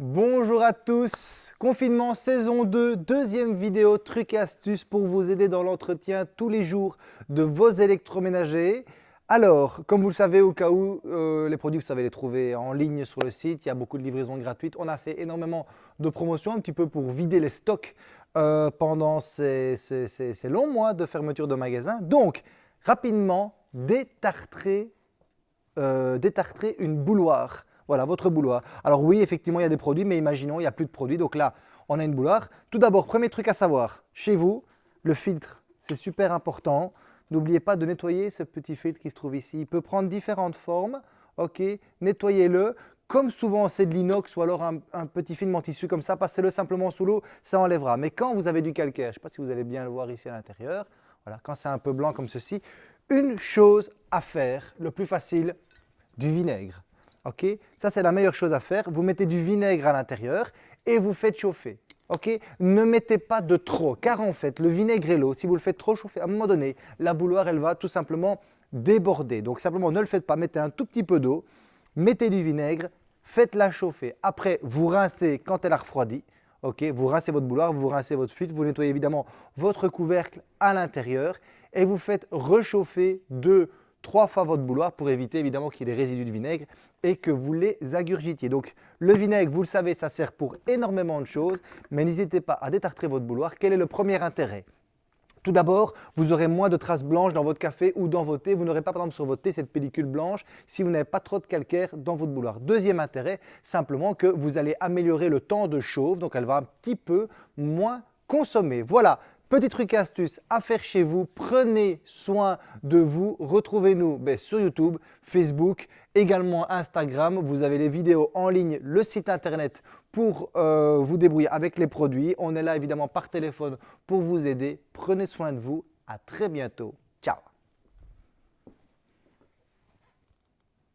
Bonjour à tous, confinement saison 2, deuxième vidéo trucs et astuces pour vous aider dans l'entretien tous les jours de vos électroménagers. Alors, comme vous le savez, au cas où, euh, les produits, vous savez les trouver en ligne sur le site, il y a beaucoup de livraisons gratuites. On a fait énormément de promotions, un petit peu pour vider les stocks euh, pendant ces, longs mois de fermeture de magasins. Donc, rapidement, détartrer, euh, une bouloire. Voilà, votre bouloir. Alors oui, effectivement, il y a des produits, mais imaginons, il n'y a plus de produits. Donc là, on a une bouloire. Tout d'abord, premier truc à savoir, chez vous, le filtre, c'est super important. N'oubliez pas de nettoyer ce petit filtre qui se trouve ici. Il peut prendre différentes formes. Ok, nettoyez-le. Comme souvent c'est de l'inox ou alors un, petit film en tissu comme ça, passez-le simplement sous l'eau, ça enlèvera. Mais quand vous avez du calcaire, je ne sais pas si vous allez bien le voir ici à l'intérieur, voilà, quand c'est un peu blanc comme ceci, une chose à faire, le plus facile, du vinaigre. Ok? Ça, c'est la meilleure chose à faire. Vous mettez du vinaigre à l'intérieur et vous faites chauffer. Ne mettez pas de trop, car en fait, le vinaigre et l'eau, si vous le faites trop chauffer, à un moment donné, la bouloire, elle va tout simplement déborder. Donc simplement, ne le faites pas, mettez un tout petit peu d'eau, mettez du vinaigre, faites-la chauffer. Après, vous rincez quand elle a refroidi. Ok? Vous rincez votre bouloire, vous rincez votre filtre, vous nettoyez évidemment votre couvercle à l'intérieur et vous faites rechauffer de trois fois votre bouloir pour éviter évidemment qu'il y ait des résidus de vinaigre et que vous les agurgitiez. Donc le vinaigre, vous le savez, ça sert pour énormément de choses, mais n'hésitez pas à détartrer votre bouloir. Quel est le premier intérêt? Tout d'abord, vous aurez moins de traces blanches dans votre café ou dans vos thés. Vous n'aurez pas par exemple sur votre thé cette pellicule blanche si vous n'avez pas trop de calcaire dans votre bouloir. Deuxième intérêt, simplement que vous allez améliorer le temps de chauffe, donc elle va un petit peu moins consommer. Voilà, Petit truc astuce à faire chez vous, prenez soin de vous. Retrouvez-nous ben, sur YouTube, Facebook, également Instagram. Vous avez les vidéos en ligne, le site internet pour euh, vous débrouiller avec les produits. On est là évidemment par téléphone pour vous aider. Prenez soin de vous. À très bientôt. Ciao